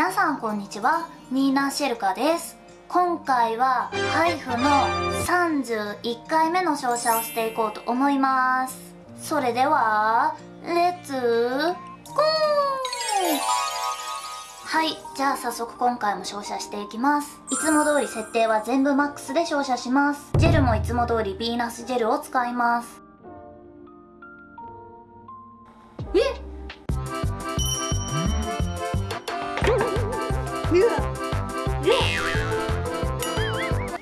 皆さんこんにちは。ニーナ・シェルカです。今回はハイフの31回目の照射をしていこうと思います。それではレッツゴーはいじゃあ早速今回も照射していきます。いつも通り設定は全部マックスで照射します。ジェルもいつも通りヴィーナスジェルを使います。え？っ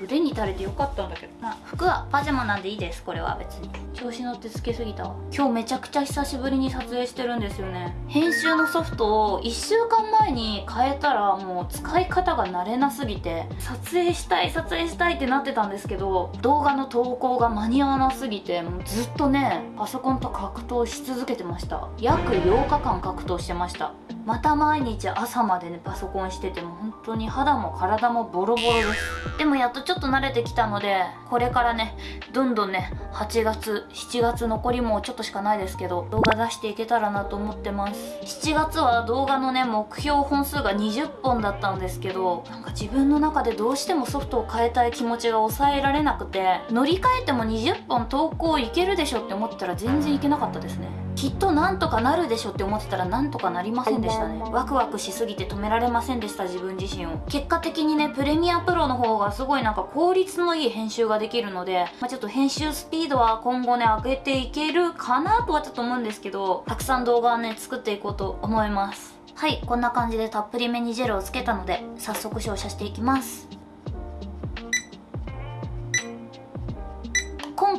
腕に垂れてよかったんだけどまあ服はパジャマなんでいいですこれは別に。調子乗ってつけすぎたわ今日めちゃくちゃ久しぶりに撮影してるんですよね。編集のソフトを1週間前に変えたらもう使い方が慣れなすぎて。撮影したい撮影したいってなってたんですけど動画の投稿が間に合わなすぎてもうずっとねパソコンと格闘し続けてました。約8日間格闘してましたまた毎日朝までねパソコンしてても本当に肌も体もボロボロです。でもやっとちょっと慣れてきたのでこれからねどんどんね8月7月残りもちょっとしかないですけど動画出していけたらなと思ってます。7月は動画のね目標本数が20本だったんですけどなんか自分の中でどうしてもソフトを変えたい気持ちが抑えられなくて乗り換えても20本投稿いけるでしょって思ったら全然いけなかったですね。きっとなんとかなるでしょって思ってたらなんとかなりませんでしたね。ワクワクしすぎて止められませんでした自分自身を。結果的にねプレミアプロの方がすごいなんか効率のいい編集ができるので、まあ、ちょっと編集スピードは今後ね上げていけるかなとはちょっと思うんですけどたくさん動画をね作っていこうと思います。はいこんな感じでたっぷりめにジェルをつけたので早速照射していきます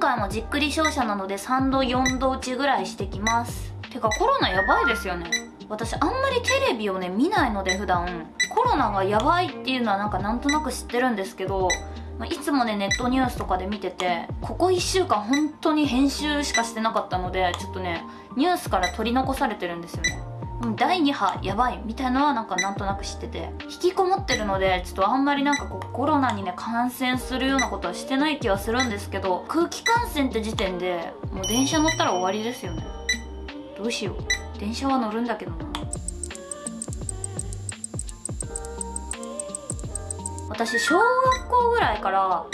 回もじっくり照射なので3度4度打ちぐらいしてきます。てかコロナやばいですよね。私あんまりテレビをね見ないので普段。コロナがやばいっていうのはなんかなんとなく知ってるんですけどいつもねネットニュースとかで見ててここ1週間本当に編集しかしてなかったのでちょっとねニュースから取り残されてるんですよね第2波やばいみたいなのはなんかなんとなく知ってて。引きこもってるのでちょっとあんまりなんかこうコロナにね感染するようなことはしてない気はするんですけど空気感染って時点でもう電車乗ったら終わりですよね。どうしよう。電車は乗るんだけどな。私小学校ぐらいから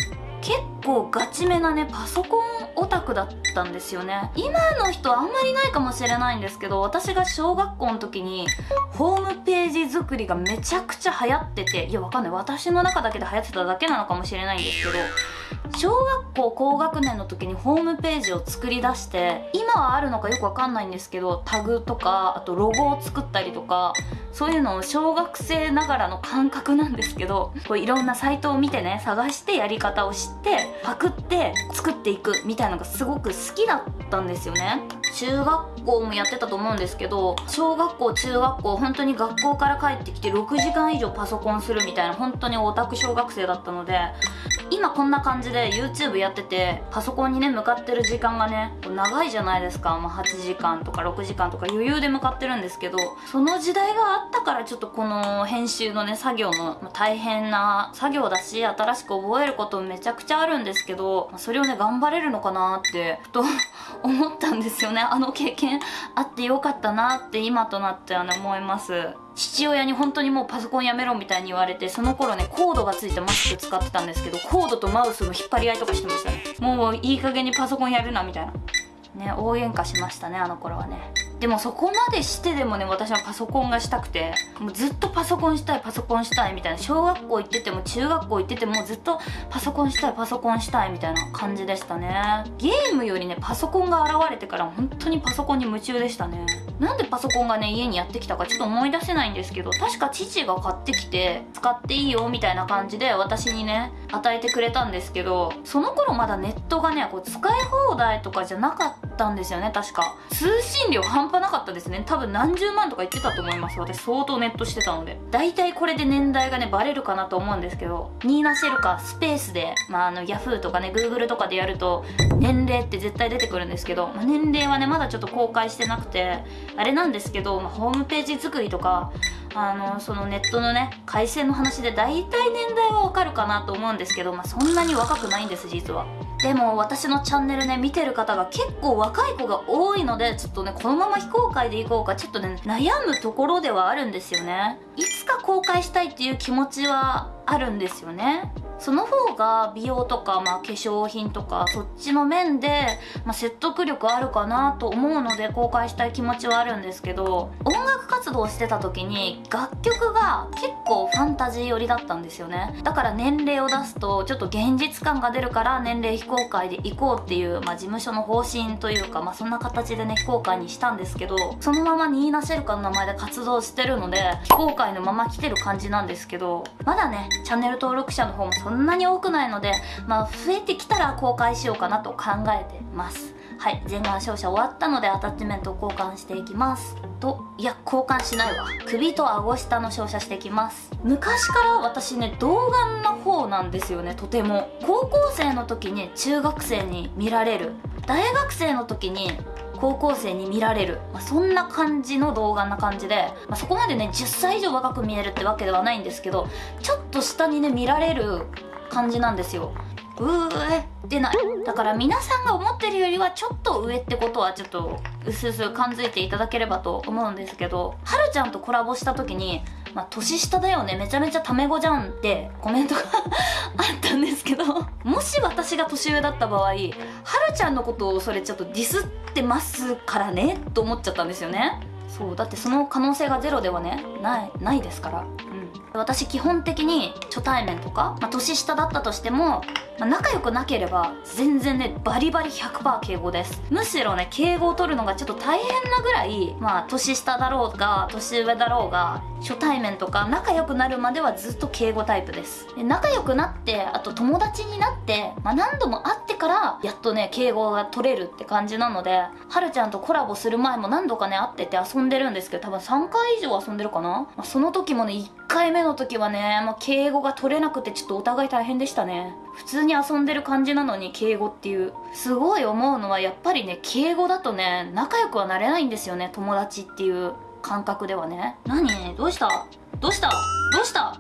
結構ガチめなねパソコンオタクだったんですよね。今の人あんまりないかもしれないんですけど私が小学校の時にホームページ作りがめちゃくちゃ流行ってていやわかんない。私の中だけで流行ってただけなのかもしれないんですけど小学校高学年の時にホームページを作り出して今はあるのかよくわかんないんですけどタグとかあとロゴを作ったりとかそういうのを小学生ながらの感覚なんですけどこういろんなサイトを見てね探してやり方を知ってパクって作っていくみたいのがすごく好きだったんですよね。中学校もやってたと思うんですけど小学校中学校本当に学校から帰ってきて6時間以上パソコンするみたいな本当にオタク小学生だったので今こんな感じで YouTube やっててパソコンにね向かってる時間がね長いじゃないですか、まあ、8時間とか6時間とか余裕で向かってるんですけどその時代があったからちょっとこの編集のね作業の、大変な作業だし新しく覚えることめちゃくちゃあるんですけど、それをね頑張れるのかなってふと 思ったんですよね。あの経験あってよかったなって今となってはね思います。父親に本当にもうパソコンやめろみたいに言われてその頃ねコードがついたマスク使ってたんですけどコードとマウスの引っ張り合いとかしてましたね。もういい加減にパソコンやるなみたいな。ね大喧嘩しましたねあの頃はね。でもそこまでしてでもね私はパソコンがしたくてもうずっとパソコンしたいパソコンしたいみたいな。小学校行ってても中学校行っててもずっとパソコンしたいパソコンしたいみたいな感じでしたね。ゲームよりねパソコンが現れてから本当にパソコンに夢中でしたね。なんでパソコンがね家にやってきたかちょっと思い出せないんですけど確か父が買ってきて使っていいよみたいな感じで私にね与えてくれたんですけどその頃まだネットがねこう使い放題とかじゃなかったったんですよね確か。通信料半端なかったですね。多分何十万とか言ってたと思います。私相当ネットしてたので。大体これで年代がねバレるかなと思うんですけど。ニーナ・シェルカスペースで、まあ、あの Yahoo とかね Google とかでやると年齢って絶対出てくるんですけど、まあ、年齢はねまだちょっと公開してなくて。あれなんですけど、まあ、ホームページ作りとかあのそのネットのね回線の話で大体年代はわかるかなと思うんですけど、まあ、そんなに若くないんです実は。でも私のチャンネルね見てる方が結構若い子が多いのでちょっとねこのまま非公開でいこうかちょっとね悩むところではあるんですよね。いつか公開したいっていう気持ちはあるんですよね。その方が美容とか、まあ、化粧品とかそっちの面で、まあ、説得力あるかなと思うので公開したい気持ちはあるんですけど音楽活動してた時に楽曲が結構ファンタジー寄りだったんですよね。だから年齢を出すとちょっと現実感が出るから年齢非公開で行こうっていう、まあ、事務所の方針というか、まあ、そんな形でね非公開にしたんですけどそのままニーナ・シェルカの名前で活動してるので非公開のまま来てる感じなんですけどまだねチャンネル登録者の方もそんなに多くないので、まあ、増えてきたら公開しようかなと考えてます。はい全顔照射終わったのでアタッチメントを交換していきます。といや交換しないわ。首と顎下の照射していきます。昔から私ね童顔の方なんですよねとても。高校生の時に中学生に見られる。大学生の時に高校生に見られる、まあ、そんな感じの動画な感じで、まあ、そこまでね10歳以上若く見えるってわけではないんですけどちょっと下にね見られる感じなんですよ。うーってないだから皆さんが思ってるよりはちょっと上ってことはちょっとうすうす感づいていただければと思うんですけどはるちゃんとコラボした時にまあ、年下だよね。めちゃめちゃタメ語じゃんってコメントが あったんですけどもし私が年上だった場合はるちゃんのことをそれちょっとディスってますからねと思っちゃったんですよね。そうだってその可能性がゼロではねないないですから。うん。私基本的に初対面とか、まあ、年下だったとしてもまあ、仲良くなければ全然ねバリバリ100%敬語です。むしろね敬語を取るのがちょっと大変なぐらいまあ年下だろうが年上だろうが初対面とか仲良くなるまではずっと敬語タイプです。で仲良くなってあと友達になって、まあ、何度も会ってからやっとね敬語が取れるって感じなのではるちゃんとコラボする前も何度かね会ってて遊んでるんですけど多分3回以上遊んでるかな、まあ、その時もね1回回目の時はね、もう、敬語が取れなくてちょっとお互い大変でしたね。普通に遊んでる感じなのに敬語っていう。すごい思うのはやっぱりね敬語だとね仲良くはなれないんですよね友達っていう感覚ではね。何？どうした？どうした？どうした？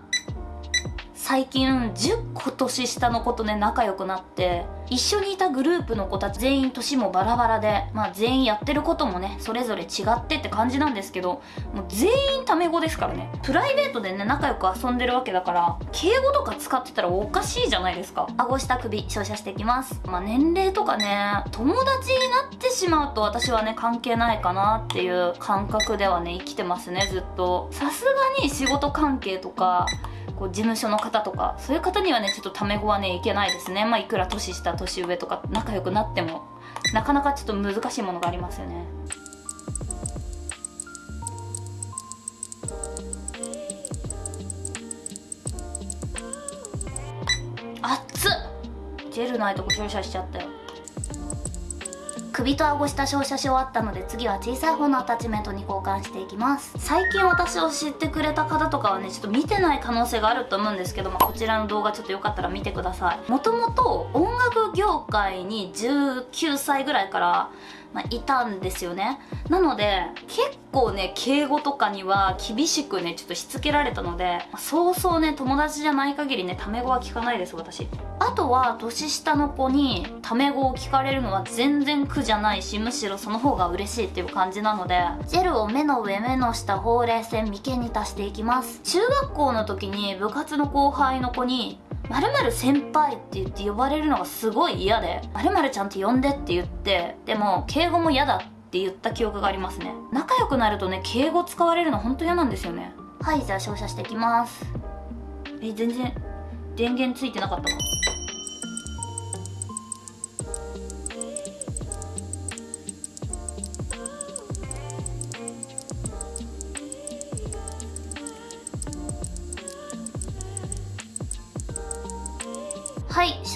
最近10個年下の子とね仲良くなって一緒にいたグループの子たち全員年もバラバラでまあ全員やってることもねそれぞれ違ってって感じなんですけどもう全員タメ語ですからね。プライベートでね仲良く遊んでるわけだから敬語とか使ってたらおかしいじゃないですか。顎下首照射していきます。まあ年齢とかね友達になってしまうと私はね関係ないかなっていう感覚ではね生きてますねずっと。さすがに仕事関係とかこう事務所の方とかそういう方にはねちょっとタメ語はねいけないですね。まあいくら年下年上とか仲良くなってもなかなかちょっと難しいものがありますよね。熱っ！ジェルないとこ照射しちゃったよ。首と顎下照射し終わったので次は小さい方のアタッチメントに交換していきます。最近私を知ってくれた方とかはねちょっと見てない可能性があると思うんですけどもこちらの動画ちょっとよかったら見てください。もともと音楽業界に19歳ぐらいからまあ、いたんですよね。なので結構ね敬語とかには厳しくねちょっとしつけられたのでそうそうね友達じゃない限りねタメ語は聞かないです私。あとは年下の子にタメ語を聞かれるのは全然苦じゃないしむしろその方が嬉しいっていう感じなのでジェルを目の上目の下ほうれい線眉間に足していきます。中学校の時に部活の後輩の子にまる先輩って言って呼ばれるのがすごい嫌で、まるまるちゃんと呼んでって言って、でも敬語も嫌だって言った記憶がありますね。仲良くなるとね、敬語使われるのほんと嫌なんですよね。はい、じゃあ照射していきます。え、全然電源ついてなかったわ。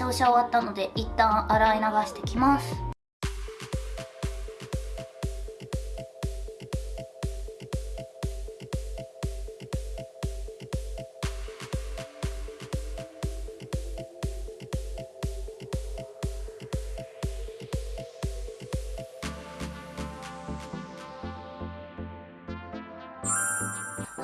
照射終わったので一旦洗い流してきます。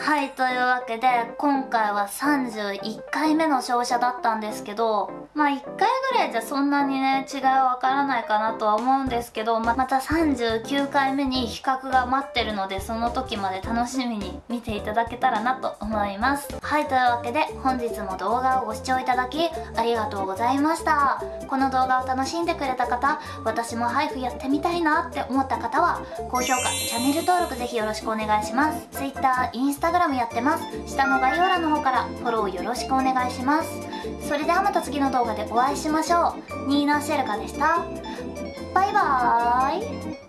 はいというわけで今回は31回目の照射だったんですけどまあ1回らいじゃそんなにね違いはわからないかなとは思うんですけどままた39回目に比較が待ってるのでその時まで楽しみに見ていただけたらなと思います。はいというわけで本日も動画をご視聴いただきありがとうございました。この動画を楽しんでくれた方私も配布やってみたいなって思った方は高評価チャンネル登録ぜひよろしくお願いします。Twitter、Instagram やってます。下の概要欄の方からフォローよろしくお願いします。それではまた次の動画でお会いしましょう。ニーナ・シェルカでした。バイバーイ。